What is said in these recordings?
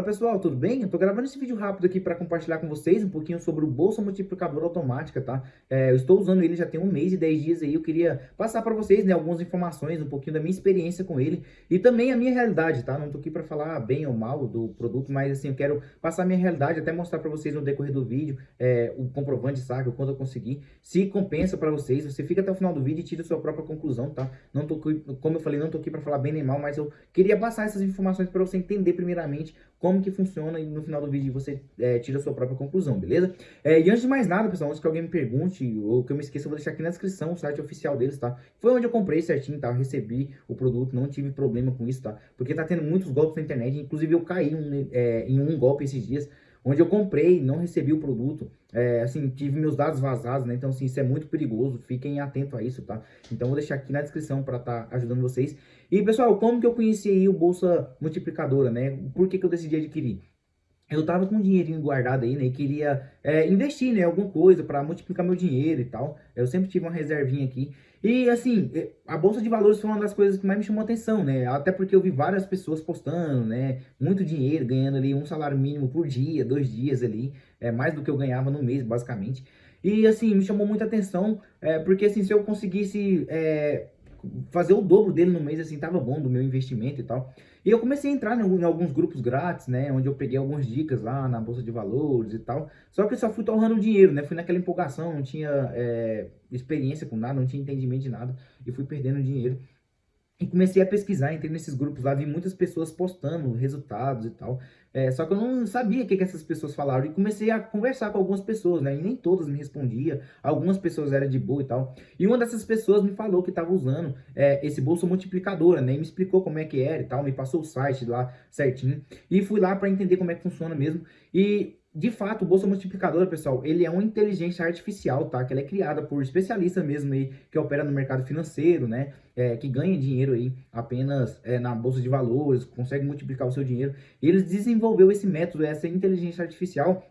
Fala pessoal, tudo bem? Eu tô gravando esse vídeo rápido aqui para compartilhar com vocês um pouquinho sobre o Bolsa Multiplicador Automática, tá? É, eu estou usando ele já tem um mês e 10 dias aí, eu queria passar para vocês, né, algumas informações, um pouquinho da minha experiência com ele e também a minha realidade, tá? Não tô aqui para falar bem ou mal do produto, mas assim, eu quero passar a minha realidade, até mostrar para vocês no decorrer do vídeo é, o comprovante, sabe, o quanto eu consegui, se compensa para vocês, você fica até o final do vídeo e tira a sua própria conclusão, tá? Não tô, como eu falei, não tô aqui para falar bem nem mal, mas eu queria passar essas informações para você entender primeiramente como que funciona e no final do vídeo você é, tira a sua própria conclusão, beleza? É, e antes de mais nada, pessoal, antes que alguém me pergunte ou que eu me esqueça, eu vou deixar aqui na descrição o site oficial deles, tá? Foi onde eu comprei certinho, tá? Eu recebi o produto, não tive problema com isso, tá? Porque tá tendo muitos golpes na internet, inclusive eu caí um, é, em um golpe esses dias, onde eu comprei, não recebi o produto, é, assim, tive meus dados vazados, né? Então, assim, isso é muito perigoso, fiquem atentos a isso, tá? Então, vou deixar aqui na descrição para estar tá ajudando vocês. E, pessoal, como que eu conheci o Bolsa Multiplicadora, né? Por que que eu decidi adquirir? Eu tava com um dinheirinho guardado aí, né, e queria é, investir, né, alguma coisa para multiplicar meu dinheiro e tal. Eu sempre tive uma reservinha aqui. E, assim, é, a Bolsa de Valores foi uma das coisas que mais me chamou atenção, né, até porque eu vi várias pessoas postando, né, muito dinheiro, ganhando ali um salário mínimo por dia, dois dias ali, é mais do que eu ganhava no mês, basicamente. E, assim, me chamou muita atenção, é, porque, assim, se eu conseguisse... É, fazer o dobro dele no mês, assim, tava bom do meu investimento e tal. E eu comecei a entrar em, alguns grupos grátis, né, onde eu peguei algumas dicas lá na Bolsa de Valores e tal. Só que eu só fui torrando dinheiro, né, fui naquela empolgação, não tinha é, experiência com nada, não tinha entendimento de nada, e fui perdendo dinheiro. E comecei a pesquisar, entrei nesses grupos lá, vi muitas pessoas postando resultados e tal. É, só que eu não sabia o que, que essas pessoas falaram. E comecei a conversar com algumas pessoas, né? E nem todas me respondiam. Algumas pessoas eram de boa e tal. E uma dessas pessoas me falou que estava usando é, esse bolso multiplicadora, né? E me explicou como é que era e tal. Me passou o site lá certinho. E fui lá para entender como é que funciona mesmo. E de fato, o Bolsa Multiplicadora, pessoal, ele é uma inteligência artificial, tá? Que ela é criada por especialistas mesmo aí, que opera no mercado financeiro, né? É, que ganha dinheiro aí apenas é, na Bolsa de Valores, consegue multiplicar o seu dinheiro. Eles desenvolveu esse método, essa inteligência artificial,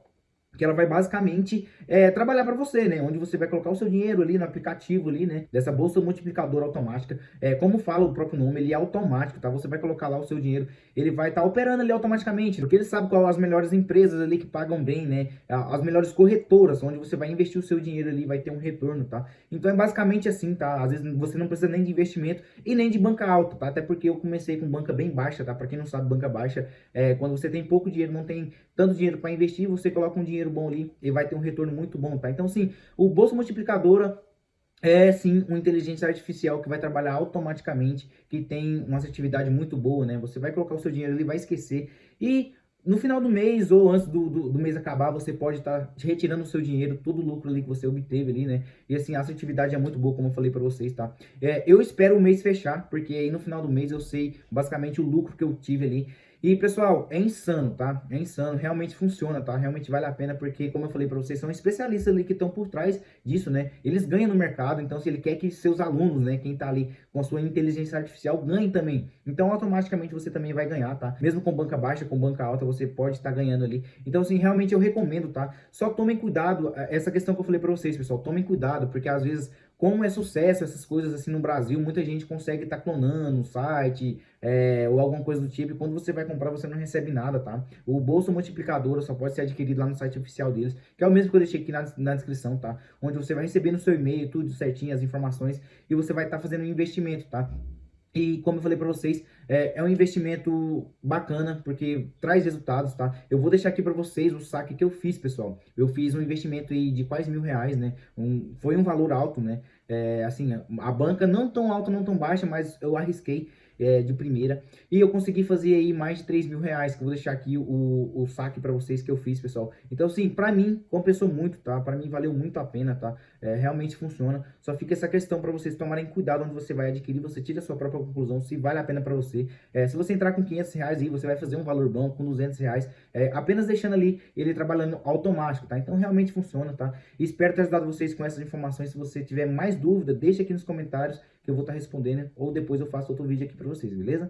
que ela vai basicamente é, trabalhar para você, né? Onde você vai colocar o seu dinheiro ali no aplicativo ali, né? Dessa bolsa multiplicadora automática. É, como fala o próprio nome, ele é automático, tá? Você vai colocar lá o seu dinheiro, ele vai estar tá operando ali automaticamente, porque ele sabe qual as melhores empresas ali que pagam bem, né? As melhores corretoras, onde você vai investir o seu dinheiro ali, vai ter um retorno, tá? Então é basicamente assim, tá? Às vezes você não precisa nem de investimento e nem de banca alta, tá? Até porque eu comecei com banca bem baixa, tá? Para quem não sabe, banca baixa é quando você tem pouco dinheiro, não tem tanto dinheiro para investir, você coloca um dinheiro bom ali e vai ter um retorno muito bom, tá? Então, sim, o Bolsa Multiplicadora é sim uma inteligência artificial que vai trabalhar automaticamente, que tem uma assertividade muito boa, né? Você vai colocar o seu dinheiro ali, vai esquecer e no final do mês ou antes do, do, do mês acabar, você pode estar tá retirando o seu dinheiro, todo o lucro ali que você obteve ali, né? E assim, a assertividade é muito boa, como eu falei para vocês, tá? É, eu espero o mês fechar, porque aí no final do mês eu sei basicamente o lucro que eu tive ali. E, pessoal, é insano, tá? É insano, realmente funciona, tá? Realmente vale a pena, porque, como eu falei para vocês, são especialistas ali que estão por trás disso, né? Eles ganham no mercado, então se ele quer que seus alunos, né, quem tá ali com a sua inteligência artificial, ganhe também. Então, automaticamente você também vai ganhar, tá? Mesmo com banca baixa, com banca alta, você pode estar tá ganhando ali. Então, assim, realmente eu recomendo, tá? Só tomem cuidado, essa questão que eu falei para vocês, pessoal, tomem cuidado, porque às vezes como é sucesso essas coisas assim no Brasil, muita gente consegue estar tá clonando o site é, ou alguma coisa do tipo, e quando você vai comprar você não recebe nada, tá? O bolso multiplicador só pode ser adquirido lá no site oficial deles, que é o mesmo que eu deixei aqui na, na descrição, tá? Onde você vai receber no seu e-mail tudo certinho, as informações, e você vai estar tá fazendo um investimento, tá? E como eu falei para vocês, é, é, um investimento bacana, porque traz resultados, tá? Eu vou deixar aqui para vocês o saque que eu fiz, pessoal. Eu fiz um investimento de quase mil reais, né? Um, foi um valor alto, né? É, assim, a banca não tão alta, não tão baixa, mas eu arrisquei é, de primeira. E eu consegui fazer aí mais de 3 mil reais, que eu vou deixar aqui o, o saque para vocês que eu fiz, pessoal. Então, assim, para mim, compensou muito, tá? Para mim, valeu muito a pena, tá? É, realmente funciona. Só fica essa questão para vocês tomarem cuidado onde você vai adquirir, você tira a sua própria conclusão, se vale a pena para você. É, se você entrar com 500 reais aí, você vai fazer um valor bom com 200 reais, é, apenas deixando ali ele trabalhando automático, tá? Então, realmente funciona, tá? Espero ter ajudado vocês com essas informações. Se você tiver mais dúvida, deixa aqui nos comentários que eu vou estar tá respondendo, ou depois eu faço outro vídeo aqui para vocês, beleza?